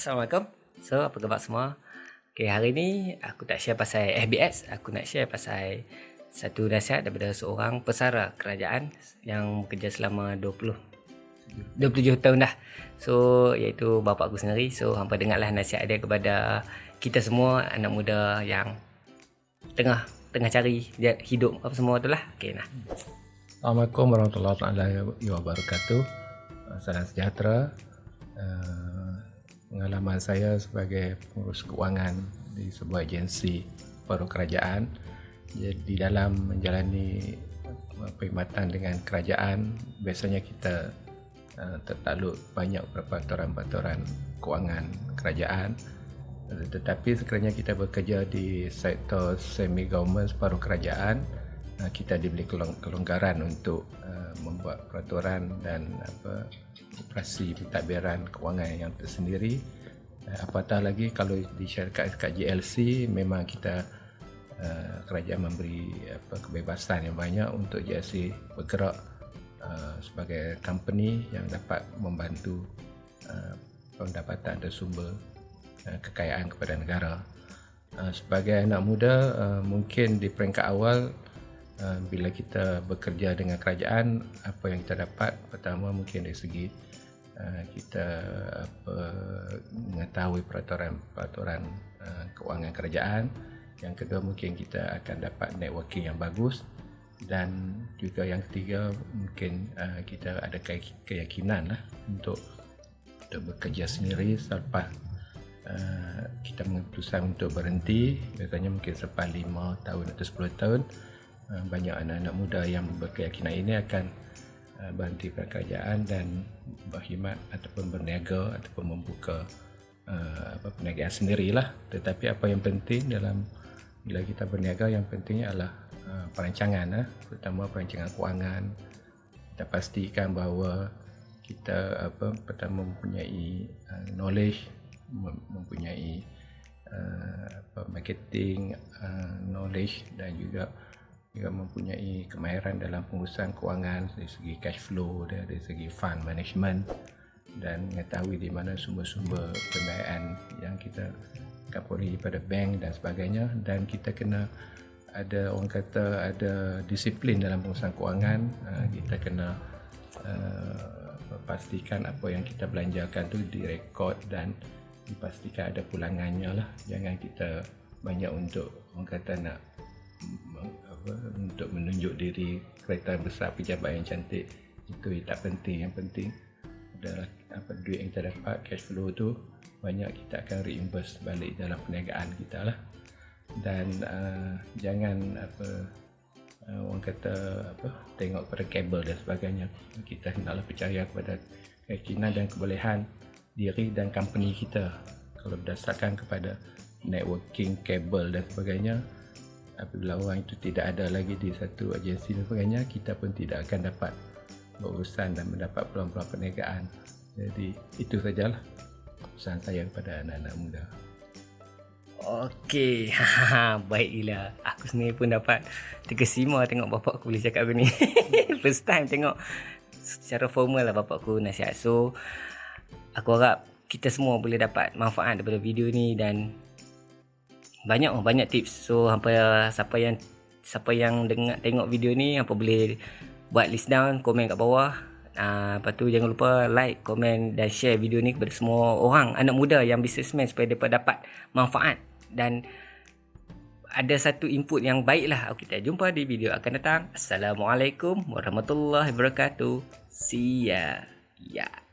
Assalamualaikum. So, apa khabar semua? Okay, hari ni aku tak share pasal FBS. Aku nak share pasal satu nasihat daripada seorang pesara kerajaan yang bekerja selama 20 27 tahun dah. So, iaitu bapa aku sendiri. So, hampa dengarlah nasihat dia kepada kita semua anak muda yang tengah tengah cari hidup apa semua tu lah. Okay, nah. Assalamualaikum warahmatullahi wabarakatuh. Salam sejahtera. Uh, pengalaman saya sebagai pengurus keuangan di sebuah agensi baru kerajaan di dalam menjalani perkhidmatan dengan kerajaan biasanya kita uh, tertakluk banyak peraturan-peraturan keuangan kerajaan tetapi sekiranya kita bekerja di sektor semi government separuh kerajaan uh, kita diberi kelonggaran untuk uh, membuat peraturan dan apa operasi pentadbiran kewangan yang tersendiri. Uh, apatah lagi kalau di syarikat GLC memang kita kerajaan memberi apa kebebasan yang banyak untuk GLC bergerak sebagai company yang dapat membantu pendapatan dan sumber kekayaan kepada negara. Sebagai anak muda mungkin di peringkat awal bila kita bekerja dengan kerajaan apa yang kita dapat? Pertama mungkin dari segi uh, kita apa mengetahui peraturan-peraturan uh, keuangan kerajaan. Yang kedua mungkin kita akan dapat networking yang bagus. Dan juga yang ketiga mungkin kita ada keyakinan lah untuk untuk bekerja sendiri selepas kita memutuskan untuk berhenti. Biasanya mungkin selepas 5 tahun atau 10 tahun banyak anak-anak muda yang berkeyakinan ini akan uh, berhenti pekerjaan dan berkhidmat ataupun berniaga ataupun membuka uh, apa perniagaan sendirilah. Tetapi apa yang penting dalam bila kita berniaga yang pentingnya adalah perancangan terutama perancangan kewangan. Kita pastikan bahawa kita apa pertama mempunyai knowledge mempunyai apa marketing knowledge dan juga juga mempunyai kemahiran dalam pengurusan kewangan dari segi cash flow dari segi fund management dan mengetahui di mana sumber-sumber pembiayaan yang kita kapuri pada bank dan sebagainya. Dan kita kena ada orang kata ada disiplin dalam pengurusan kewangan. Uh, kita kena uh, pastikan apa yang kita belanjakan tu direkod dan dipastikan ada pulangannya lah. Jangan kita banyak untuk orang kata nak apa, untuk menunjuk diri kereta besar pejabat yang cantik. Itu tak penting. Yang penting adalah apa duit yang kita dapat cash flow tu banyak kita akan reimburse balik dalam perniagaan kita lah. Dan uh, jangan apa uh, orang kata apa tengok pada kabel dan sebagainya. Kita hendaklah percaya kepada keyakinan dan kebolehan diri dan company kita. Kalau berdasarkan kepada networking kabel dan sebagainya apabila orang itu tidak ada lagi di satu agensi dan sebagainya kita pun tidak akan dapat berurusan dan mendapat peluang-peluang perniagaan jadi itu sajalah pesan saya kepada anak-anak muda. Okey, baiklah. Aku sendiri pun dapat terkesima tengok bapak aku boleh cakap begini. First time tengok secara formal lah bapak aku nasihat. So, aku harap kita semua boleh dapat manfaat daripada video ni dan banyak oh, banyak tips. So, hampa siapa yang siapa yang dengar tengok video ni hampa boleh buat list down, komen kat bawah Uh, lepas tu jangan lupa like, komen dan share video ni kepada semua orang anak muda yang businessman supaya mereka dapat manfaat dan ada satu input yang baik lah. Kita jumpa di video akan datang. Assalamualaikum warahmatullahi wabarakatuh. See ya. Ya. Yeah.